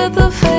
with the